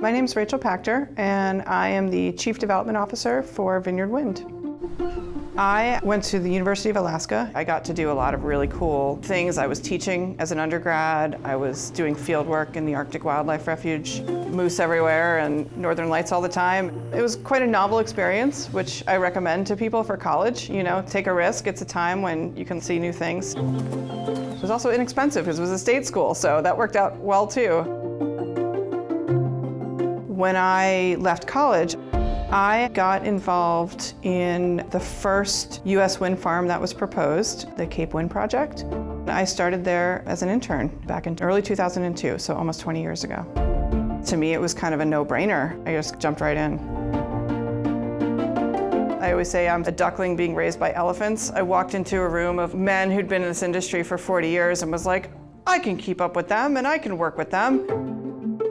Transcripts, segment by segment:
My name is Rachel Pachter, and I am the Chief Development Officer for Vineyard Wind. I went to the University of Alaska. I got to do a lot of really cool things. I was teaching as an undergrad. I was doing field work in the Arctic Wildlife Refuge, moose everywhere and northern lights all the time. It was quite a novel experience, which I recommend to people for college. You know, take a risk. It's a time when you can see new things. It was also inexpensive because it was a state school, so that worked out well too. When I left college, I got involved in the first U.S. wind farm that was proposed, the Cape Wind Project. I started there as an intern back in early 2002, so almost 20 years ago. To me, it was kind of a no-brainer. I just jumped right in. I always say I'm a duckling being raised by elephants. I walked into a room of men who'd been in this industry for 40 years and was like, I can keep up with them and I can work with them.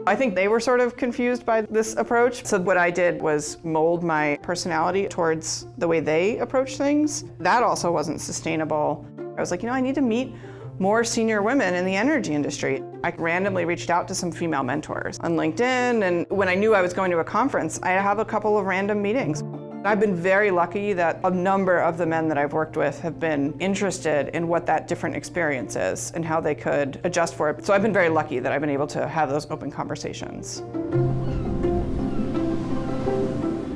I think they were sort of confused by this approach. So what I did was mold my personality towards the way they approach things. That also wasn't sustainable. I was like, you know, I need to meet more senior women in the energy industry. I randomly reached out to some female mentors on LinkedIn, and when I knew I was going to a conference, I have a couple of random meetings. I've been very lucky that a number of the men that I've worked with have been interested in what that different experience is and how they could adjust for it. So I've been very lucky that I've been able to have those open conversations.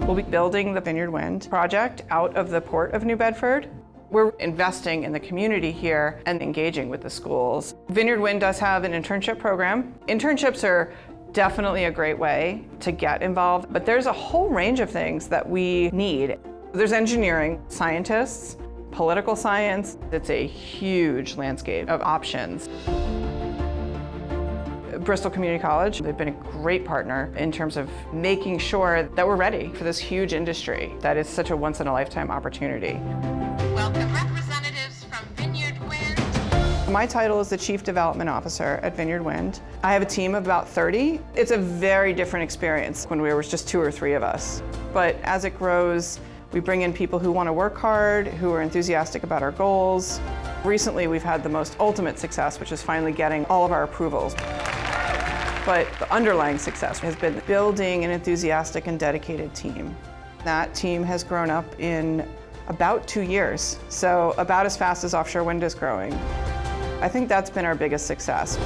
We'll be building the Vineyard Wind project out of the port of New Bedford. We're investing in the community here and engaging with the schools. Vineyard Wind does have an internship program. Internships are definitely a great way to get involved, but there's a whole range of things that we need. There's engineering, scientists, political science. It's a huge landscape of options. Bristol Community College, they've been a great partner in terms of making sure that we're ready for this huge industry that is such a once-in-a-lifetime opportunity. Welcome My title is the Chief Development Officer at Vineyard Wind. I have a team of about 30. It's a very different experience when we were just two or three of us. But as it grows, we bring in people who want to work hard, who are enthusiastic about our goals. Recently, we've had the most ultimate success, which is finally getting all of our approvals. But the underlying success has been building an enthusiastic and dedicated team. That team has grown up in about two years, so about as fast as offshore wind is growing. I think that's been our biggest success.